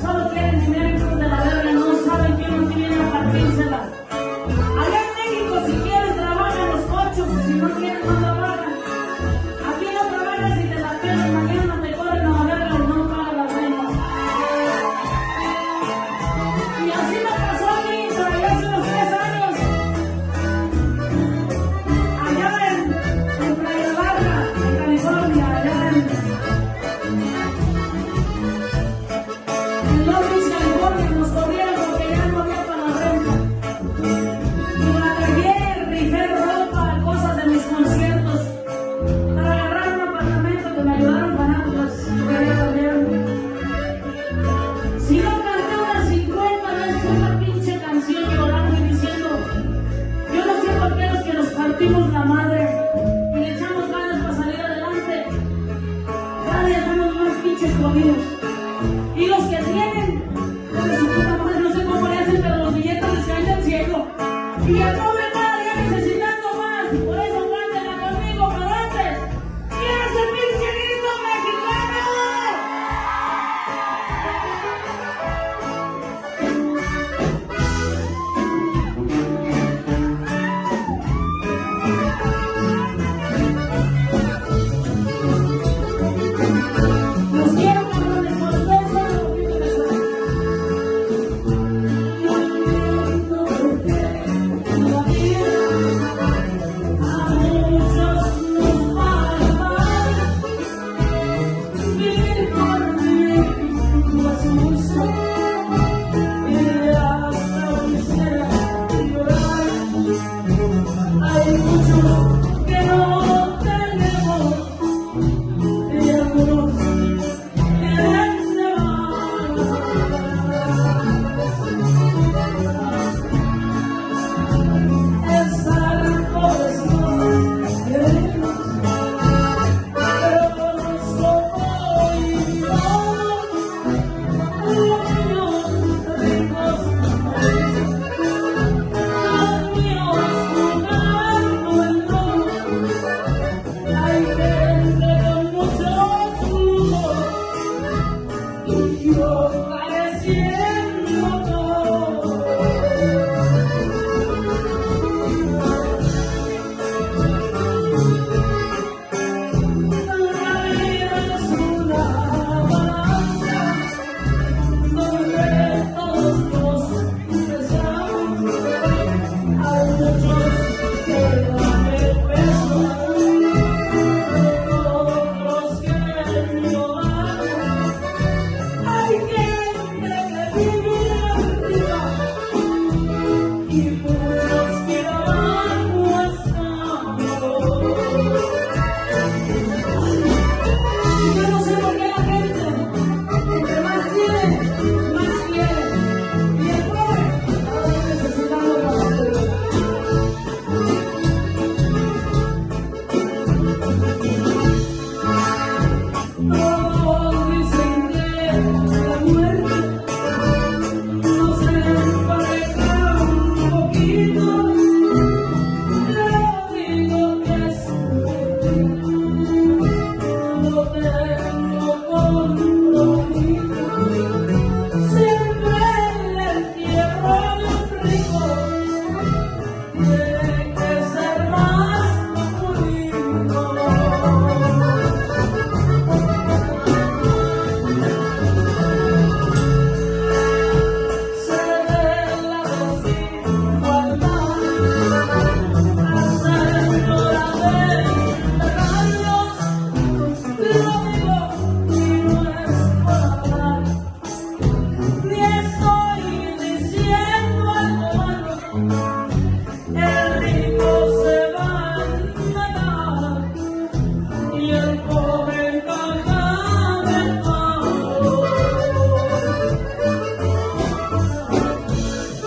solo, quieren dinero hijos de la verga, no saben que no tienen la partida. pinches jodidos. Y los que tienen, porque su puta no sé cómo le hacen, pero los billetes les caen del cielo. Y a todo el día necesitando más, por eso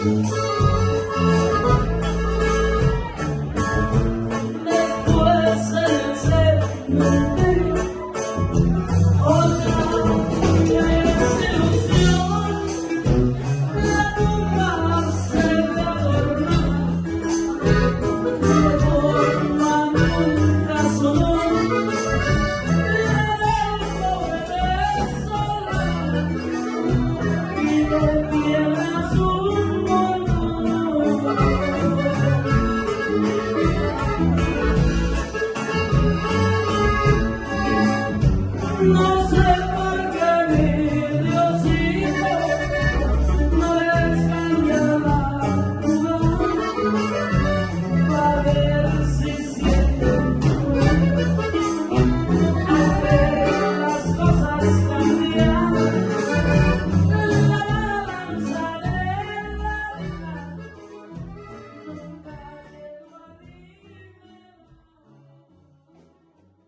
oh